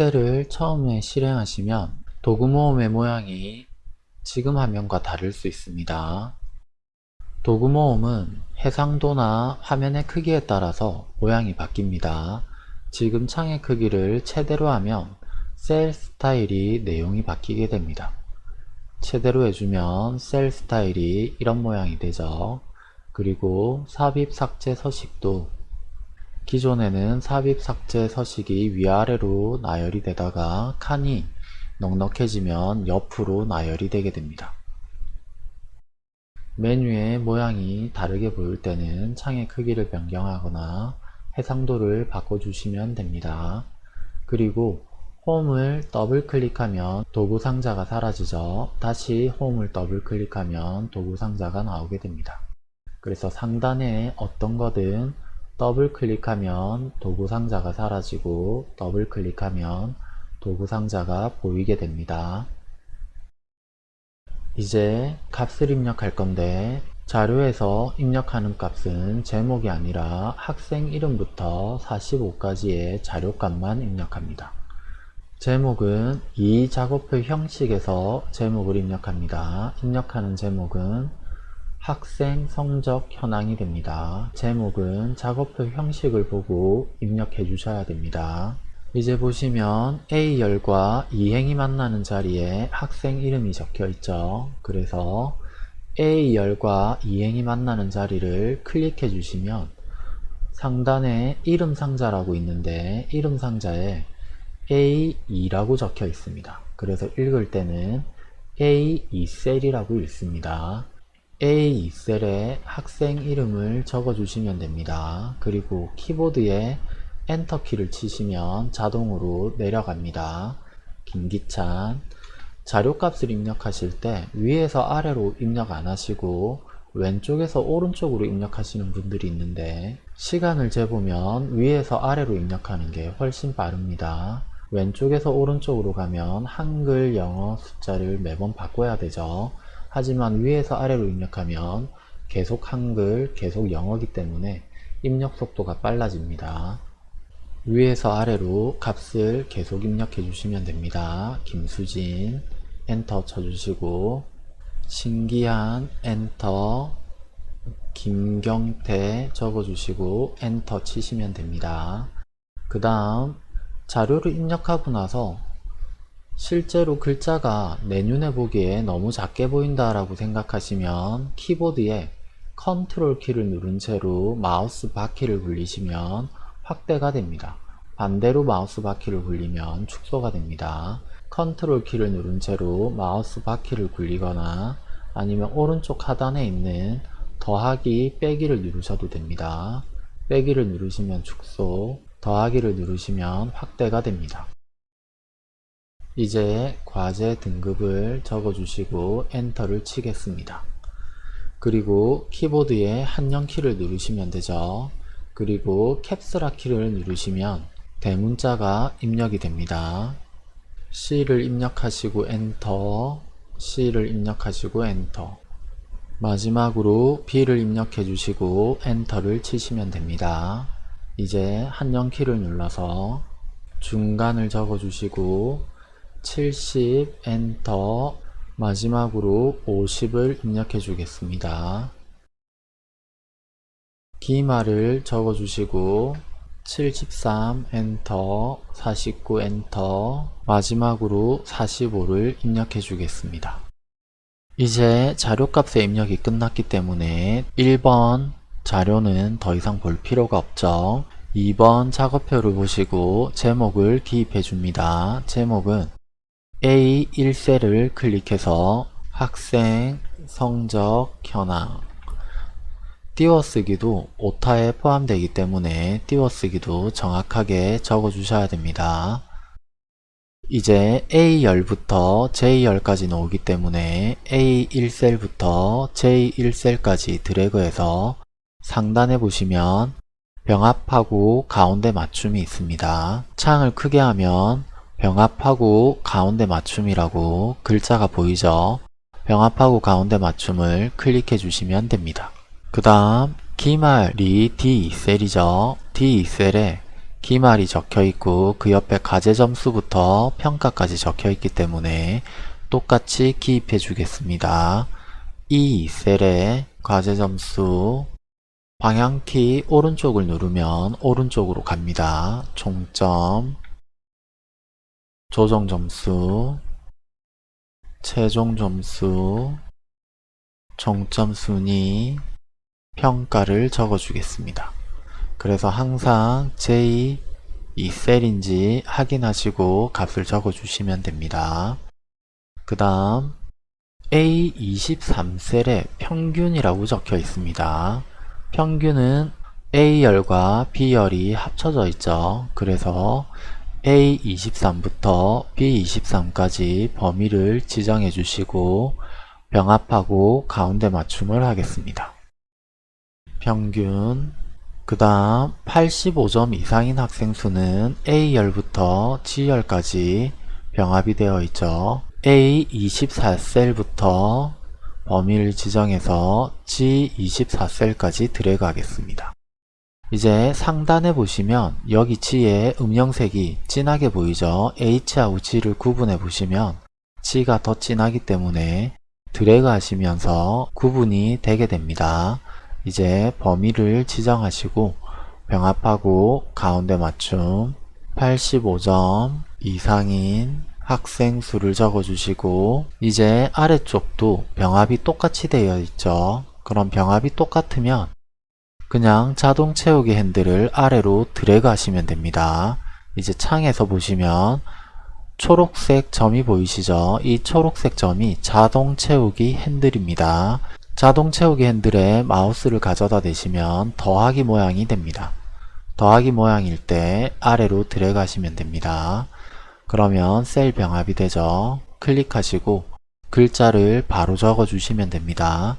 엑셀을 처음에 실행하시면 도구 모음의 모양이 지금 화면과 다를 수 있습니다. 도구 모음은 해상도나 화면의 크기에 따라서 모양이 바뀝니다. 지금 창의 크기를 최대로 하면 셀 스타일이 내용이 바뀌게 됩니다. 최대로 해주면 셀 스타일이 이런 모양이 되죠. 그리고 삽입 삭제 서식도 기존에는 삽입 삭제 서식이 위아래로 나열이 되다가 칸이 넉넉해지면 옆으로 나열이 되게 됩니다. 메뉴의 모양이 다르게 보일 때는 창의 크기를 변경하거나 해상도를 바꿔주시면 됩니다. 그리고 홈을 더블 클릭하면 도구 상자가 사라지죠. 다시 홈을 더블 클릭하면 도구 상자가 나오게 됩니다. 그래서 상단에 어떤 거든 더블 클릭하면 도구 상자가 사라지고 더블 클릭하면 도구 상자가 보이게 됩니다. 이제 값을 입력할 건데 자료에서 입력하는 값은 제목이 아니라 학생 이름부터 45까지의 자료값만 입력합니다. 제목은 이 작업표 형식에서 제목을 입력합니다. 입력하는 제목은 학생 성적 현황이 됩니다. 제목은 작업표 형식을 보고 입력해 주셔야 됩니다. 이제 보시면 A열과 이행이 만나는 자리에 학생 이름이 적혀 있죠. 그래서 A열과 이행이 만나는 자리를 클릭해 주시면 상단에 이름 상자라고 있는데 이름 상자에 A2라고 적혀 있습니다. 그래서 읽을 때는 A2셀이라고 읽습니다. A2셀에 학생 이름을 적어 주시면 됩니다. 그리고 키보드에 엔터 키를 치시면 자동으로 내려갑니다. 김기찬 자료값을 입력하실 때 위에서 아래로 입력 안 하시고 왼쪽에서 오른쪽으로 입력하시는 분들이 있는데 시간을 재보면 위에서 아래로 입력하는 게 훨씬 빠릅니다. 왼쪽에서 오른쪽으로 가면 한글, 영어 숫자를 매번 바꿔야 되죠. 하지만 위에서 아래로 입력하면 계속 한글, 계속 영어기 때문에 입력 속도가 빨라집니다. 위에서 아래로 값을 계속 입력해 주시면 됩니다. 김수진 엔터 쳐주시고 신기한 엔터 김경태 적어주시고 엔터 치시면 됩니다. 그 다음 자료를 입력하고 나서 실제로 글자가 내 눈에 보기에 너무 작게 보인다 라고 생각하시면 키보드에 컨트롤 키를 누른 채로 마우스 바퀴를 굴리시면 확대가 됩니다. 반대로 마우스 바퀴를 굴리면 축소가 됩니다. 컨트롤 키를 누른 채로 마우스 바퀴를 굴리거나 아니면 오른쪽 하단에 있는 더하기 빼기를 누르셔도 됩니다. 빼기를 누르시면 축소, 더하기를 누르시면 확대가 됩니다. 이제 과제 등급을 적어주시고 엔터를 치겠습니다. 그리고 키보드에 한영 키를 누르시면 되죠. 그리고 Caps Lock 키를 누르시면 대문자가 입력이 됩니다. C를 입력하시고 엔터 C를 입력하시고 엔터 마지막으로 B를 입력해 주시고 엔터를 치시면 됩니다. 이제 한영 키를 눌러서 중간을 적어 주시고 70 엔터 마지막으로 50을 입력해 주겠습니다. 기말을 적어 주시고 73 엔터 49 엔터 마지막으로 45를 입력해 주겠습니다. 이제 자료값의 입력이 끝났기 때문에 1번 자료는 더 이상 볼 필요가 없죠. 2번 작업표를 보시고 제목을 기입해 줍니다. 제목은 A1셀을 클릭해서 학생 성적 현황 띄워쓰기도 오타에 포함되기 때문에 띄워쓰기도 정확하게 적어 주셔야 됩니다. 이제 A열부터 J열까지 나오기 때문에 A1셀부터 J1셀까지 드래그해서 상단에 보시면 병합하고 가운데 맞춤이 있습니다. 창을 크게 하면 병합하고 가운데 맞춤이라고 글자가 보이죠? 병합하고 가운데 맞춤을 클릭해 주시면 됩니다. 그 다음 기말이 D2셀이죠. D2셀에 기말이 적혀 있고 그 옆에 과제 점수부터 평가까지 적혀 있기 때문에 똑같이 기입해 주겠습니다. 이 셀에 과제 점수 방향키 오른쪽을 누르면 오른쪽으로 갑니다. 총점 조정 점수 최종 점수 종점 순위 평가를 적어 주겠습니다. 그래서 항상 J 이 셀인지 확인하시고 값을 적어 주시면 됩니다. 그 다음 A23셀에 평균이라고 적혀 있습니다. 평균은 A열과 B열이 합쳐져 있죠. 그래서 A23부터 B23까지 범위를 지정해 주시고 병합하고 가운데 맞춤을 하겠습니다. 평균 그 다음 85점 이상인 학생 수는 A열부터 G열까지 병합이 되어 있죠. A24셀부터 범위를 지정해서 G24셀까지 드래그 하겠습니다. 이제 상단에 보시면 여기 G의 음영색이 진하게 보이죠? H하고 G를 구분해 보시면 G가 더 진하기 때문에 드래그 하시면서 구분이 되게 됩니다. 이제 범위를 지정하시고 병합하고 가운데 맞춤 85점 이상인 학생 수를 적어주시고 이제 아래쪽도 병합이 똑같이 되어 있죠. 그럼 병합이 똑같으면 그냥 자동 채우기 핸들을 아래로 드래그 하시면 됩니다. 이제 창에서 보시면 초록색 점이 보이시죠? 이 초록색 점이 자동 채우기 핸들입니다. 자동 채우기 핸들에 마우스를 가져다 대시면 더하기 모양이 됩니다. 더하기 모양일 때 아래로 드래그 하시면 됩니다. 그러면 셀 병합이 되죠. 클릭하시고 글자를 바로 적어 주시면 됩니다.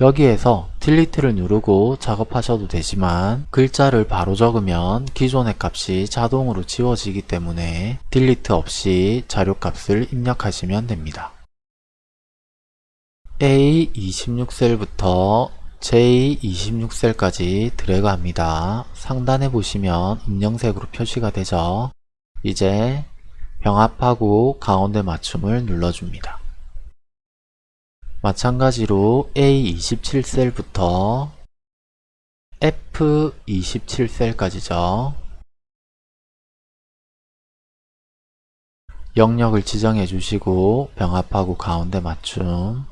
여기에서 딜리트를 누르고 작업하셔도 되지만 글자를 바로 적으면 기존의 값이 자동으로 지워지기 때문에 딜리트 없이 자료값을 입력하시면 됩니다. A26셀부터 J26셀까지 드래그 합니다. 상단에 보시면 음영색으로 표시가 되죠. 이제 병합하고 가운데 맞춤을 눌러줍니다. 마찬가지로 A27셀부터 F27셀까지죠. 영역을 지정해 주시고 병합하고 가운데 맞춤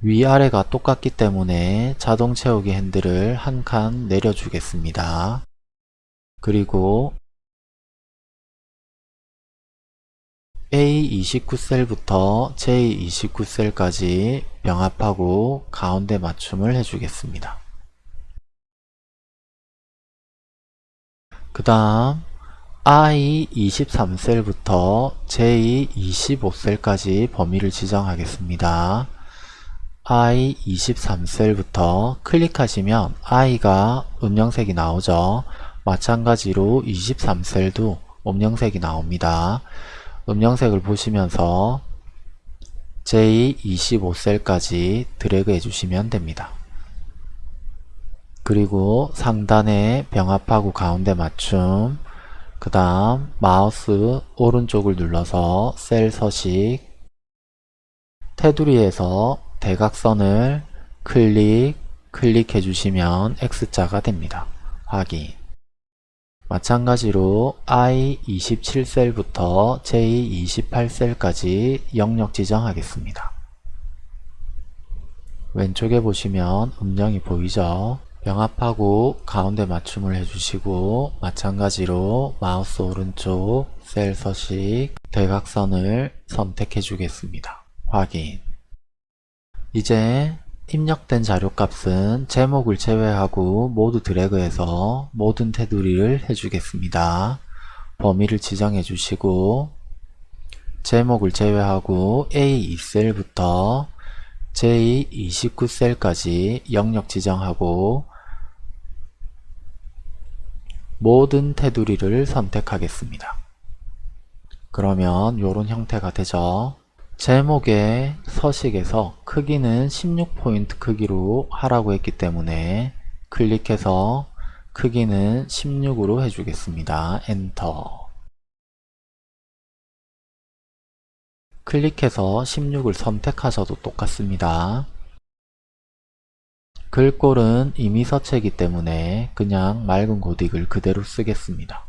위아래가 똑같기 때문에 자동 채우기 핸들을 한 칸 내려주겠습니다. 그리고 A29셀부터 J29셀까지 병합하고 가운데 맞춤을 해주겠습니다. 그 다음 I23셀부터 J25셀까지 범위를 지정하겠습니다. I23셀부터 클릭하시면 I가 음영색이 나오죠. 마찬가지로 23셀도 음영색이 나옵니다. 음영색을 보시면서 J25셀까지 드래그 해주시면 됩니다. 그리고 상단에 병합하고 가운데 맞춤 그 다음 마우스 오른쪽을 눌러서 셀 서식 테두리에서 대각선을 클릭, 클릭해 주시면 X자가 됩니다. 확인 마찬가지로 I27셀부터 J28셀까지 영역 지정하겠습니다. 왼쪽에 보시면 음영이 보이죠? 병합하고 가운데 맞춤을 해주시고 마찬가지로 마우스 오른쪽 셀 서식 대각선을 선택해 주겠습니다. 확인 이제 입력된 자료값은 제목을 제외하고 모두 드래그해서 모든 테두리를 해주겠습니다. 범위를 지정해 주시고 제목을 제외하고 A2셀부터 J29셀까지 영역 지정하고 모든 테두리를 선택하겠습니다. 그러면 이런 형태가 되죠. 제목의 서식에서 크기는 16포인트 크기로 하라고 했기 때문에 클릭해서 크기는 16으로 해주겠습니다. 엔터 클릭해서 16을 선택하셔도 똑같습니다. 글꼴은 이미 서체이기 때문에 그냥 맑은 고딕을 그대로 쓰겠습니다.